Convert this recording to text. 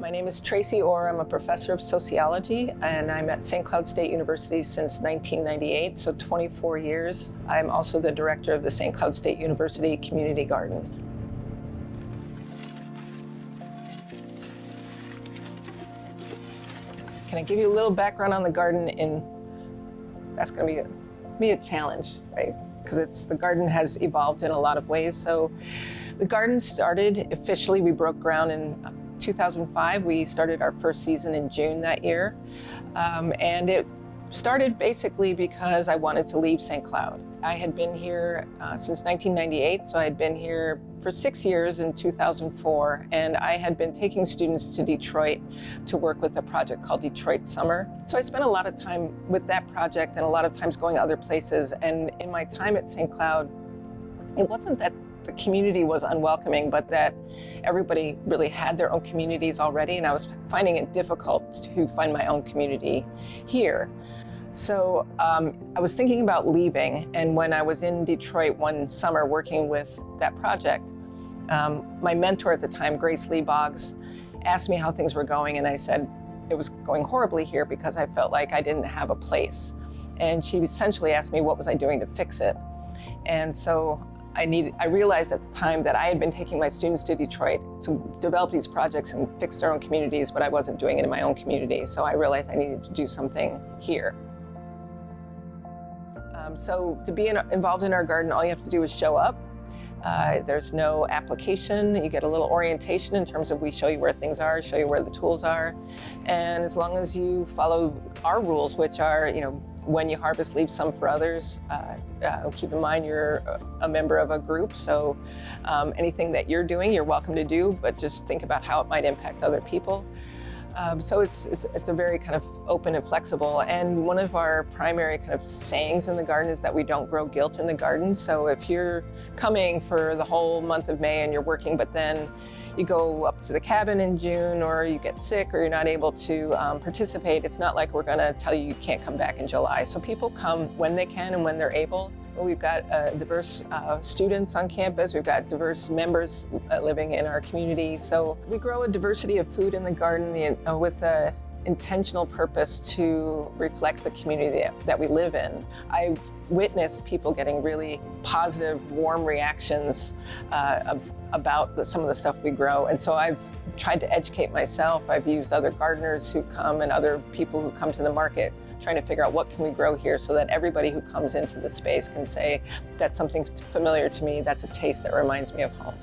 My name is Tracy Ore. I'm a professor of sociology and I'm at St. Cloud State University since 1998, so 24 years. I'm also the director of the St. Cloud State University Community Garden. Can I give you a little background on the garden in, that's gonna be a, be a challenge, right? Because it's, the garden has evolved in a lot of ways. So the garden started, officially we broke ground in 2005. We started our first season in June that year. Um, and it started basically because I wanted to leave St. Cloud. I had been here uh, since 1998, so I had been here for six years in 2004, and I had been taking students to Detroit to work with a project called Detroit Summer. So I spent a lot of time with that project and a lot of times going other places, and in my time at St. Cloud, it wasn't that the community was unwelcoming, but that everybody really had their own communities already, and I was finding it difficult to find my own community here. So um, I was thinking about leaving, and when I was in Detroit one summer working with that project, um, my mentor at the time, Grace Lee Boggs, asked me how things were going, and I said it was going horribly here because I felt like I didn't have a place. And she essentially asked me what was I doing to fix it. And so I, needed, I realized at the time that I had been taking my students to Detroit to develop these projects and fix their own communities, but I wasn't doing it in my own community. So I realized I needed to do something here. Um, so to be in, involved in our garden, all you have to do is show up. Uh, there's no application. You get a little orientation in terms of we show you where things are, show you where the tools are. And as long as you follow our rules, which are, you know, when you harvest, leave some for others. Uh, uh, keep in mind you're a member of a group, so um, anything that you're doing, you're welcome to do, but just think about how it might impact other people. Um, so it's, it's, it's a very kind of open and flexible. And one of our primary kind of sayings in the garden is that we don't grow guilt in the garden. So if you're coming for the whole month of May and you're working, but then you go up to the cabin in June or you get sick or you're not able to um, participate, it's not like we're gonna tell you you can't come back in July. So people come when they can and when they're able. We've got uh, diverse uh, students on campus. We've got diverse members uh, living in our community. So we grow a diversity of food in the garden uh, with a intentional purpose to reflect the community that we live in. I've witnessed people getting really positive, warm reactions uh, about the, some of the stuff we grow. And so I've tried to educate myself. I've used other gardeners who come and other people who come to the market trying to figure out what can we grow here so that everybody who comes into the space can say, that's something familiar to me, that's a taste that reminds me of home.